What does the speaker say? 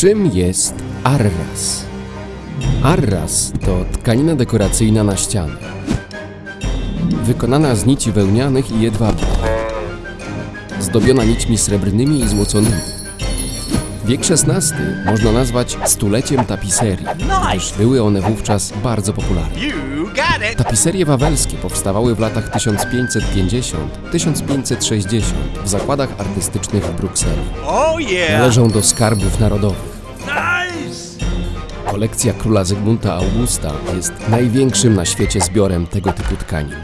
Czym jest arras? Arras to tkanina dekoracyjna na ściany. Wykonana z nici wełnianych i jedwabiu. Zdobiona nićmi srebrnymi i złoconymi. Wiek XVI można nazwać stuleciem tapiserii, gdyż były one wówczas bardzo popularne. Tapiserie wawelskie powstawały w latach 1550-1560 w zakładach artystycznych w Brukseli. Oh. Należą do skarbów narodowych. Kolekcja króla Zygmunta Augusta jest największym na świecie zbiorem tego typu tkanin.